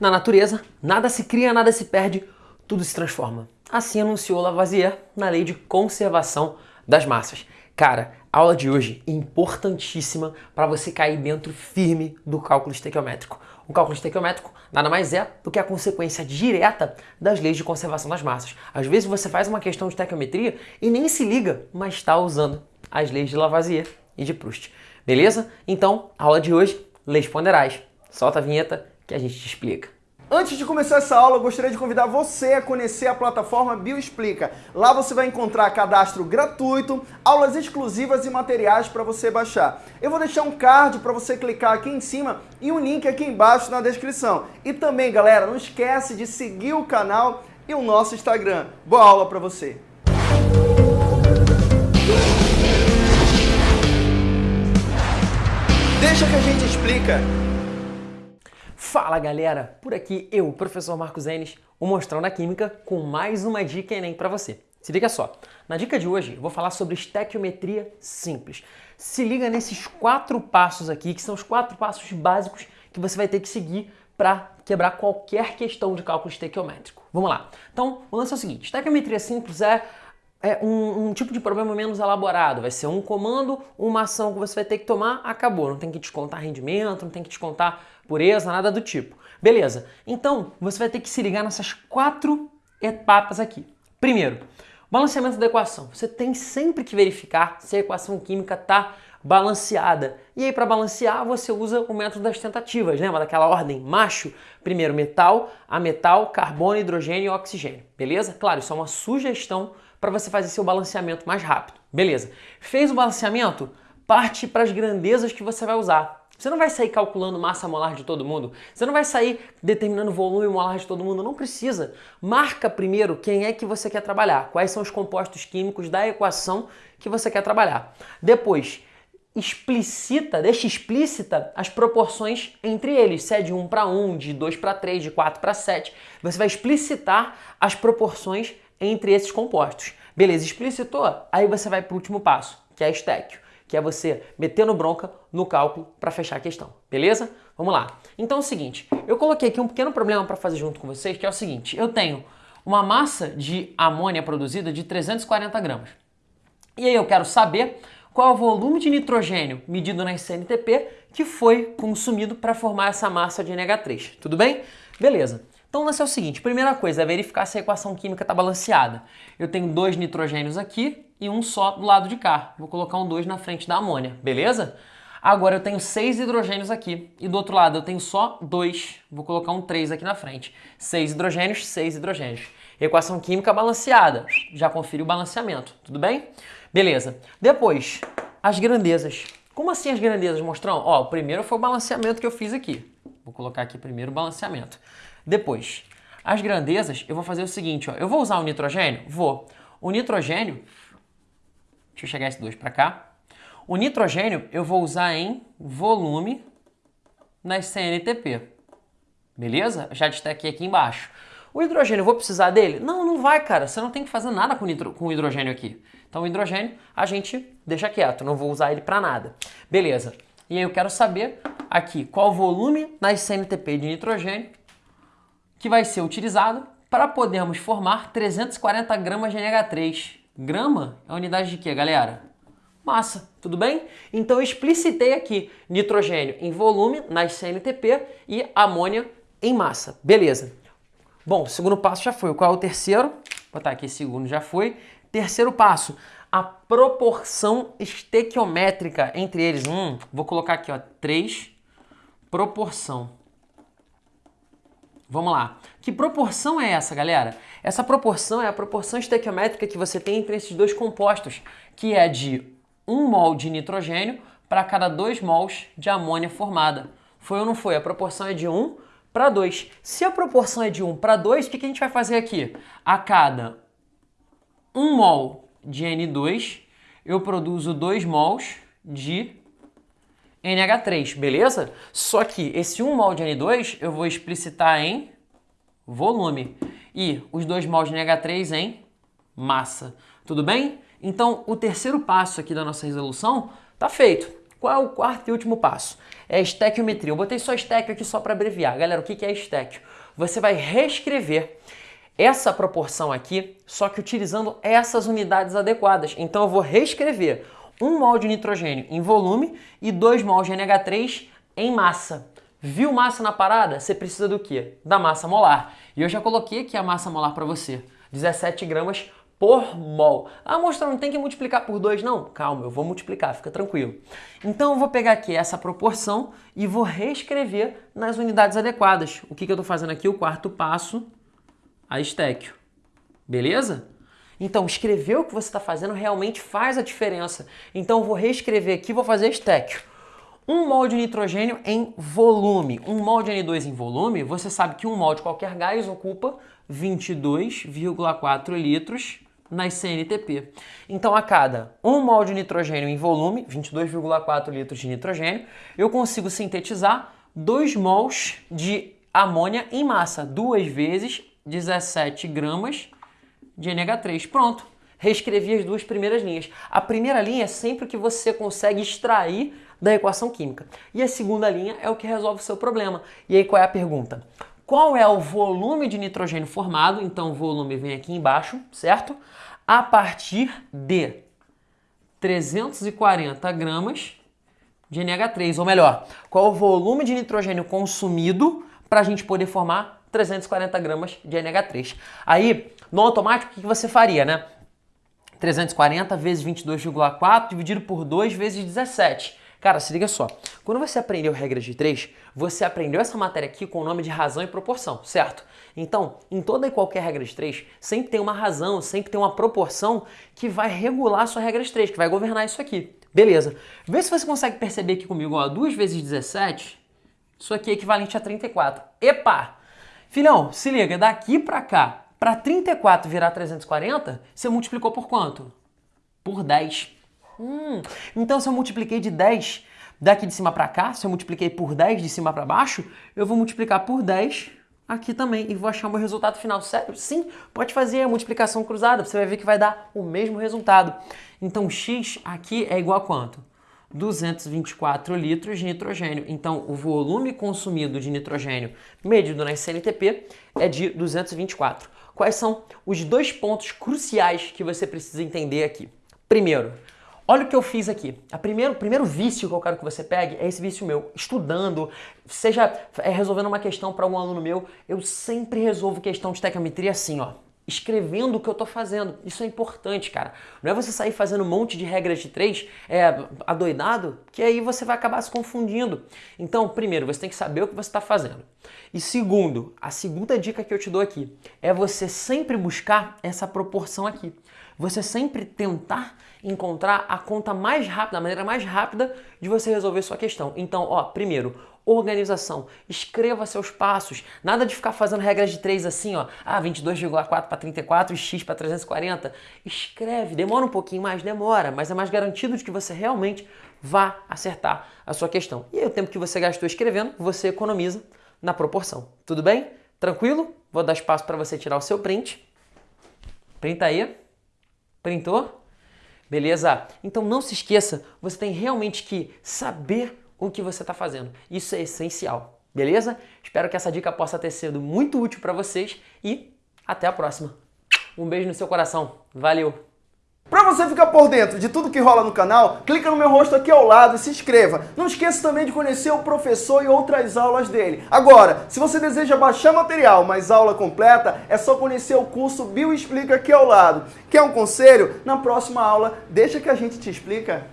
Na natureza, nada se cria, nada se perde, tudo se transforma. Assim anunciou Lavoisier na lei de conservação das massas. Cara, a aula de hoje é importantíssima para você cair dentro firme do cálculo estequiométrico. O cálculo estequiométrico nada mais é do que a consequência direta das leis de conservação das massas. Às vezes você faz uma questão de estequiometria e nem se liga, mas está usando as leis de Lavoisier e de Proust. Beleza? Então, aula de hoje, leis ponderais. Solta a vinheta que a gente te explica. Antes de começar essa aula, eu gostaria de convidar você a conhecer a plataforma Bioexplica. Lá você vai encontrar cadastro gratuito, aulas exclusivas e materiais para você baixar. Eu vou deixar um card para você clicar aqui em cima e um link aqui embaixo na descrição. E também, galera, não esquece de seguir o canal e o nosso Instagram. Boa aula para você! Deixa que a gente explica. Fala galera, por aqui eu, professor Marcos Enes, o Mostrão da Química, com mais uma dica Enem para você. Se liga só, na dica de hoje eu vou falar sobre estequiometria simples. Se liga nesses quatro passos aqui, que são os quatro passos básicos que você vai ter que seguir para quebrar qualquer questão de cálculo estequiométrico. Vamos lá. Então, o lance é o seguinte, estequiometria simples é é um, um, tipo de problema menos elaborado. Vai ser um comando, uma ação que você vai ter que tomar, acabou. Não tem que descontar rendimento, não tem que descontar pureza, nada do tipo. Beleza. Então, você vai ter que se ligar nessas quatro etapas aqui. Primeiro, balanceamento da equação. Você tem sempre que verificar se a equação química está balanceada. E aí, para balancear, você usa o método das tentativas, lembra daquela ordem macho? Primeiro metal, a metal, carbono, hidrogênio e oxigênio. Beleza? Claro, isso é uma sugestão para você fazer seu balanceamento mais rápido. Beleza. Fez o balanceamento? Parte para as grandezas que você vai usar. Você não vai sair calculando massa molar de todo mundo. Você não vai sair determinando volume molar de todo mundo. Não precisa. Marca primeiro quem é que você quer trabalhar. Quais são os compostos químicos da equação que você quer trabalhar. Depois, explicita, deixa explícita as proporções entre eles, se é de 1 para 1, de 2 para 3, de 4 para 7. Você vai explicitar as proporções entre esses compostos. Beleza, explicitou? Aí você vai para o último passo, que é a estéquio, que é você metendo bronca no cálculo para fechar a questão. Beleza? Vamos lá. Então é o seguinte, eu coloquei aqui um pequeno problema para fazer junto com vocês, que é o seguinte, eu tenho uma massa de amônia produzida de 340 gramas. E aí eu quero saber qual é o volume de nitrogênio medido na CNTP que foi consumido para formar essa massa de NH3. Tudo bem? Beleza. Então, o lance é o seguinte, primeira coisa é verificar se a equação química está balanceada. Eu tenho dois nitrogênios aqui e um só do lado de cá. Vou colocar um 2 na frente da amônia, beleza? Agora eu tenho seis hidrogênios aqui e do outro lado eu tenho só dois. Vou colocar um 3 aqui na frente. Seis hidrogênios, seis hidrogênios. Equação química balanceada. Já confere o balanceamento, tudo bem? Beleza. Depois, as grandezas. Como assim as grandezas, mostrão? Ó, o primeiro foi o balanceamento que eu fiz aqui. Vou colocar aqui primeiro o balanceamento. Depois, as grandezas, eu vou fazer o seguinte, ó. Eu vou usar o nitrogênio? Vou. O nitrogênio, deixa eu chegar esse 2 para cá. O nitrogênio eu vou usar em volume nas CNTP. Beleza? Já destaquei aqui embaixo. O hidrogênio, eu vou precisar dele? Não, não vai, cara. Você não tem que fazer nada com, nitro, com o hidrogênio aqui. Então, o hidrogênio a gente deixa quieto, não vou usar ele para nada. Beleza. E aí eu quero saber aqui qual o volume nas CNTP de nitrogênio que vai ser utilizado para podermos formar 340 gramas de NH3. Grama é unidade de quê, galera? Massa, tudo bem? Então eu explicitei aqui nitrogênio em volume nas CNTP e amônia em massa. Beleza. Bom, o segundo passo já foi. Qual é o terceiro? Vou botar aqui, segundo já foi. Terceiro passo, a proporção estequiométrica entre eles. Hum, vou colocar aqui, ó, 3, proporção. Vamos lá. Que proporção é essa, galera? Essa proporção é a proporção estequiométrica que você tem entre esses dois compostos, que é de 1 mol de nitrogênio para cada 2 mols de amônia formada. Foi ou não foi? A proporção é de 1 para 2. Se a proporção é de 1 para 2, o que a gente vai fazer aqui? A cada 1 mol de N2, eu produzo 2 mols de NH3, beleza? Só que esse 1 mol de N2 eu vou explicitar em volume e os 2 mols de NH3 em massa, tudo bem? Então o terceiro passo aqui da nossa resolução está feito. Qual é o quarto e último passo? É a estequiometria. Eu botei só estequio aqui só para abreviar. Galera, o que é estequio? Você vai reescrever essa proporção aqui, só que utilizando essas unidades adequadas. Então eu vol reescrever 1 mol de nitrogênio em volume e 2 mol de NH3 em massa. Viu massa na parada? Você precisa do quê? Da massa molar. E eu já coloquei aqui a massa molar para você. 17 gramas por mol. Ah, mostra, não tem que multiplicar por 2 não? Calma, eu vou multiplicar, fica tranquilo. Então eu vou pegar aqui essa proporção e vou reescrever nas unidades adequadas. O que, que eu estou fazendo aqui? O quarto passo, a estéquio. Beleza? Então, escrever o que você está fazendo realmente faz a diferença. Então, vou reescrever aqui, vou fazer estéquio. 1 mol de nitrogênio em volume. 1 mol de N2 em volume, você sabe que 1 mol de qualquer gás ocupa 22,4 litros nas CNTP. Então, a cada 1 mol de nitrogênio em volume, 22,4 litros de nitrogênio, eu consigo sintetizar 2 mols de amônia em massa, duas vezes 17 gramas de NH3. Pronto, reescrevi as duas primeiras linhas. A primeira linha é sempre o que você consegue extrair da equação química. E a segunda linha é o que resolve o seu problema. E aí qual é a pergunta? Qual é o volume de nitrogênio formado? Então o volume vem aqui embaixo, certo? A partir de 340 gramas de NH3, ou melhor, qual o volume de nitrogênio consumido para a gente poder formar 340 gramas de NH3. Aí, no automático, o que você faria, né? 340 vezes 22,4 dividido por 2 vezes 17. Cara, se liga só. Quando você aprendeu regras de 3, você aprendeu essa matéria aqui com o nome de razão e proporção, certo? Então, em toda e qualquer regra de 3, sempre tem uma razão, sempre tem uma proporção que vai regular a sua regra de 3, que vai governar isso aqui. Beleza. Vê se você consegue perceber aqui comigo, ó, 2 vezes 17, isso aqui é equivalente a 34. Epa! Filhão, se liga, daqui para cá, para 34 virar 340, você multiplicou por quanto? Por 10. Hum, então se eu multipliquei de 10 daqui de cima para cá, se eu multipliquei por 10 de cima para baixo, eu vou multiplicar por 10 aqui também e vou achar o meu resultado final. Sério? Sim, pode fazer a multiplicação cruzada, você vai ver que vai dar o mesmo resultado. Então x aqui é igual a quanto? 224 litros de nitrogênio. Então, o volume consumido de nitrogênio medido na CNTP é de 224. Quais são os dois pontos cruciais que você precisa entender aqui? Primeiro, olha o que eu fiz aqui. A primeiro, o primeiro vício que eu quero que você pegue é esse vício meu. Estudando, seja é, resolvendo uma questão para um aluno meu, eu sempre resolvo questão de tecometria assim, ó escrevendo o que eu estou fazendo. Isso é importante, cara. Não é você sair fazendo um monte de regras de três é, adoidado, que aí você vai acabar se confundindo. Então, primeiro, você tem que saber o que você está fazendo. E segundo, a segunda dica que eu te dou aqui é você sempre buscar essa proporção aqui. Você sempre tentar encontrar a conta mais rápida, a maneira mais rápida de você resolver sua questão. Então, ó, primeiro, organização. Escreva seus passos. Nada de ficar fazendo regras de três assim, ó. Ah, 22,4 para 34 e x para 340. Escreve. Demora um pouquinho mais, demora, mas é mais garantido de que você realmente vá acertar a sua questão. E aí, o tempo que você gastou escrevendo, você economiza na proporção. Tudo bem? Tranquilo? Vou dar espaço para você tirar o seu print. Printa aí. Printou? Beleza? Então não se esqueça, você tem realmente que saber o que você está fazendo. Isso é essencial, beleza? Espero que essa dica possa ter sido muito útil para vocês e até a próxima. Um beijo no seu coração. Valeu! Para você ficar por dentro de tudo que rola no canal, clica no meu rosto aqui ao lado e se inscreva. Não esqueça também de conhecer o professor e outras aulas dele. Agora, se você deseja baixar material, mas aula completa, é só conhecer o curso Bio Explica aqui ao lado. Quer um conselho? Na próxima aula, deixa que a gente te explica.